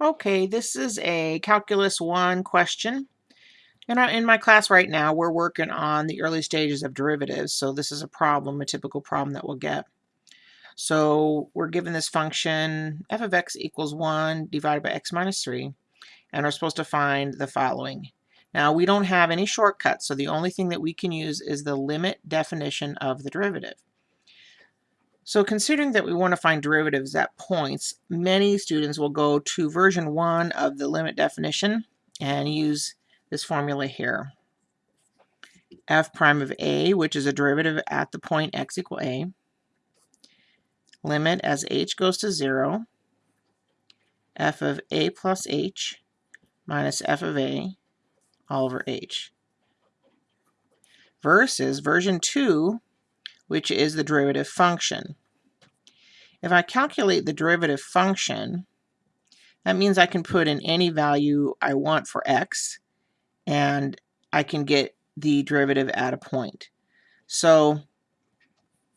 Okay, this is a Calculus 1 question. And in my class right now, we're working on the early stages of derivatives. So this is a problem, a typical problem that we'll get. So we're given this function f of x equals 1 divided by x minus 3. And we're supposed to find the following. Now we don't have any shortcuts, so the only thing that we can use is the limit definition of the derivative. So considering that we want to find derivatives at points, many students will go to version 1 of the limit definition and use this formula here. f prime of a, which is a derivative at the point x equal a, limit as h goes to 0, f of a plus h minus f of a all over h, versus version 2, which is the derivative function. If I calculate the derivative function, that means I can put in any value I want for x, and I can get the derivative at a point. So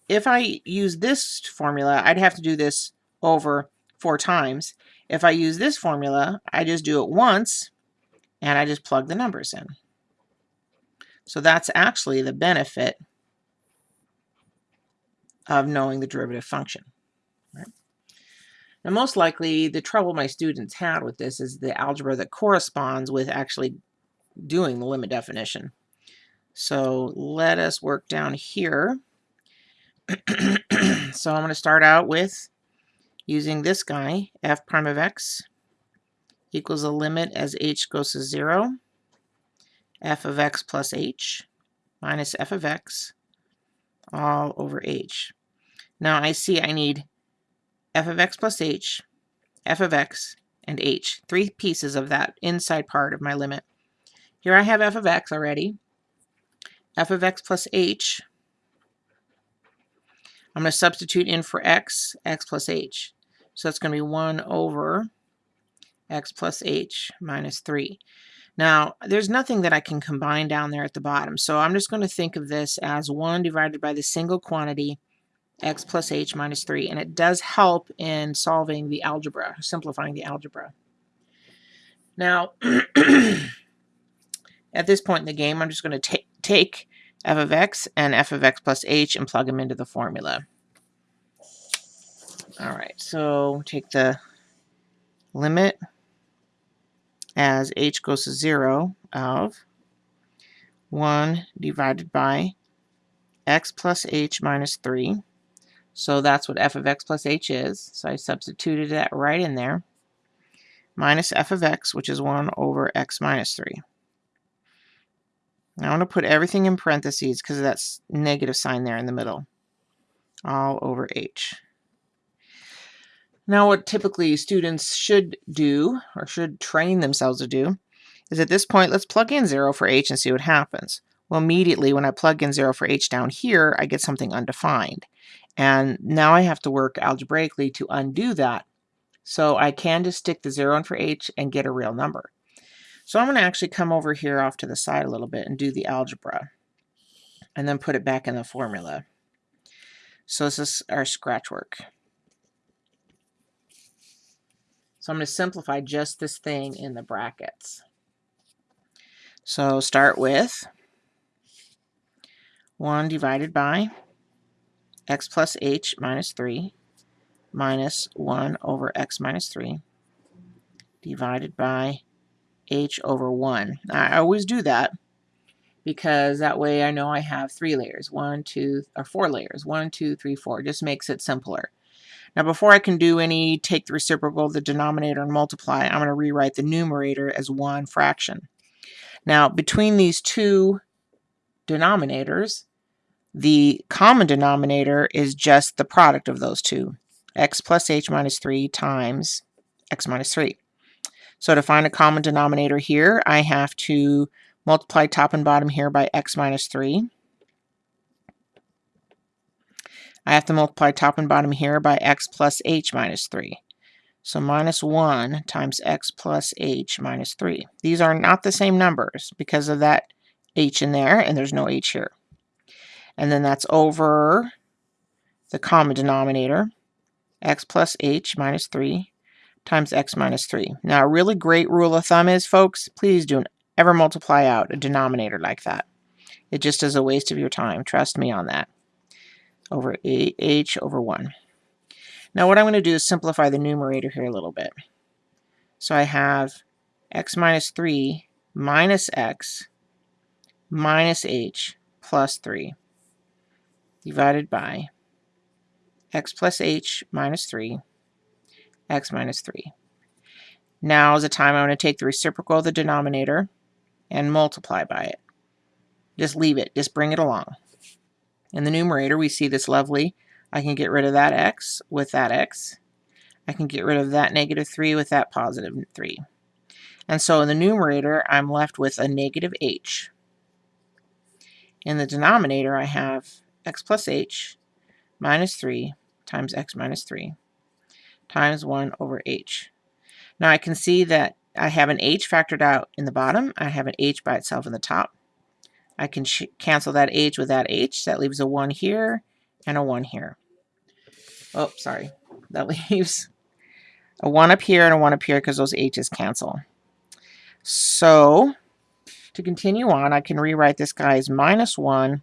if I use this formula, I'd have to do this over four times. If I use this formula, I just do it once, and I just plug the numbers in. So that's actually the benefit of knowing the derivative function. Right? Now, most likely, the trouble my students had with this is the algebra that corresponds with actually doing the limit definition. So let us work down here. so I'm going to start out with using this guy, f prime of x equals a limit as h goes to 0, f of x plus h minus f of x all over h. Now I see I need f of x plus h, f of x, and h, three pieces of that inside part of my limit. Here I have f of x already, f of x plus h. I'm going to substitute in for x, x plus h. So that's going to be 1 over x plus h minus 3. Now, there's nothing that I can combine down there at the bottom, so I'm just going to think of this as 1 divided by the single quantity x plus h minus 3, and it does help in solving the algebra, simplifying the algebra. Now, at this point in the game, I'm just going to take f of x and f of x plus h and plug them into the formula. All right, so take the limit as h goes to 0 of 1 divided by x plus h minus 3. So that's what f of x plus h is. So I substituted that right in there. Minus f of x, which is 1 over x minus 3. Now I'm going to put everything in parentheses because of that negative sign there in the middle. All over h. Now, what typically students should do, or should train themselves to do, is at this point, let's plug in 0 for h and see what happens. Well, immediately when I plug in 0 for h down here, I get something undefined. And now I have to work algebraically to undo that. So I can just stick the 0 in for h and get a real number. So I'm going to actually come over here off to the side a little bit and do the algebra. And then put it back in the formula. So this is our scratch work. So I'm going to simplify just this thing in the brackets. So start with 1 divided by x plus h minus 3 minus 1 over x minus 3 divided by h over 1. I always do that because that way I know I have three layers, one, two, or four layers, one, two, three, four. Just makes it simpler. Now before I can do any take the reciprocal of the denominator and multiply, I'm going to rewrite the numerator as one fraction. Now between these two denominators, the common denominator is just the product of those two, x plus h minus 3 times x minus 3. So to find a common denominator here, I have to multiply top and bottom here by x minus 3. I have to multiply top and bottom here by x plus h minus 3. So minus 1 times x plus h minus 3. These are not the same numbers because of that h in there, and there's no h here. And then that's over the common denominator, x plus h minus 3 times x minus 3. Now, a really great rule of thumb is, folks, please don't ever multiply out a denominator like that. It just is a waste of your time. Trust me on that. Over h over 1. Now, what I'm going to do is simplify the numerator here a little bit. So I have x minus 3 minus x minus h plus 3 divided by x plus h minus 3, x minus 3. Now is the time I'm going to take the reciprocal of the denominator and multiply by it. Just leave it. Just bring it along. In the numerator, we see this lovely. I can get rid of that x with that x. I can get rid of that negative 3 with that positive 3. And so in the numerator, I'm left with a negative h. In the denominator, I have x plus h minus 3 times x minus 3 times 1 over h. Now I can see that I have an h factored out in the bottom. I have an h by itself in the top. I can cancel that h with that h. That leaves a 1 here and a 1 here. Oh, sorry. That leaves a 1 up here and a 1 up here because those h's cancel. So to continue on, I can rewrite this guy as minus 1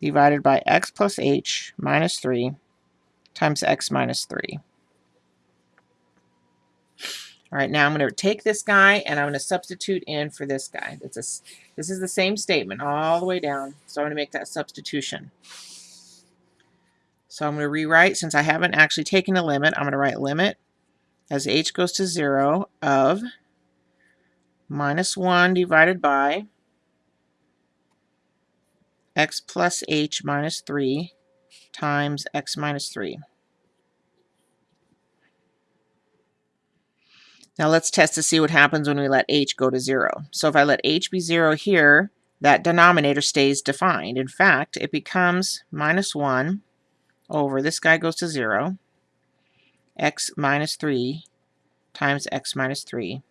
divided by x plus h minus 3 times x minus 3. All right, now I'm going to take this guy and I'm going to substitute in for this guy. A, this is the same statement all the way down, so I'm going to make that substitution. So I'm going to rewrite, since I haven't actually taken a limit, I'm going to write limit as h goes to 0 of minus 1 divided by x plus h minus 3 times x minus 3. Now let's test to see what happens when we let h go to 0. So if I let h be 0 here, that denominator stays defined. In fact, it becomes minus 1 over, this guy goes to 0, x minus 3 times x minus 3,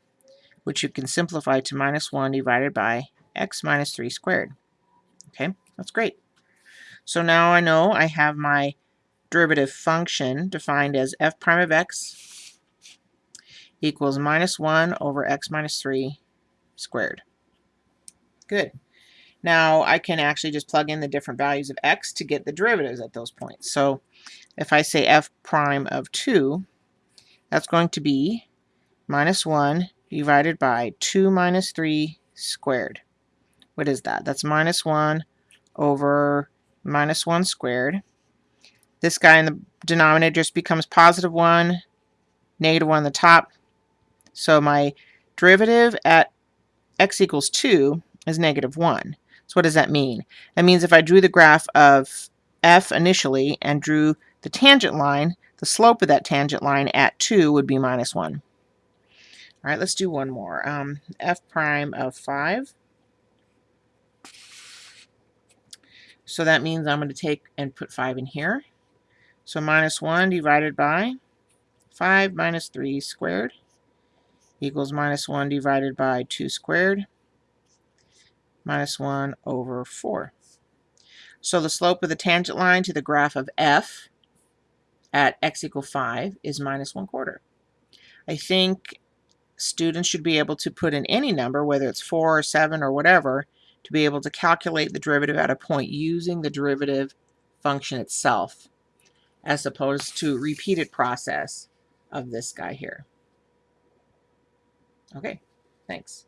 which you can simplify to minus 1 divided by x minus 3 squared. Okay, that's great. So now I know I have my derivative function defined as f prime of x equals minus 1 over x minus 3 squared. Good. Now I can actually just plug in the different values of x to get the derivatives at those points. So if I say f prime of 2, that's going to be minus 1 divided by 2 minus 3 squared. What is that? That's minus 1 over minus 1 squared. This guy in the denominator just becomes positive 1, negative 1 on the top. So my derivative at x equals 2 is negative 1. So what does that mean? That means if I drew the graph of f initially and drew the tangent line, the slope of that tangent line at 2 would be minus 1. All right, let's do one more. Um, f prime of 5 So that means I'm going to take and put 5 in here. So minus 1 divided by 5 minus 3 squared equals minus 1 divided by 2 squared minus 1 over 4. So the slope of the tangent line to the graph of f at x equal 5 is minus 1 quarter. I think students should be able to put in any number, whether it's 4 or 7 or whatever, to be able to calculate the derivative at a point using the derivative function itself as opposed to repeated process of this guy here. Okay, thanks.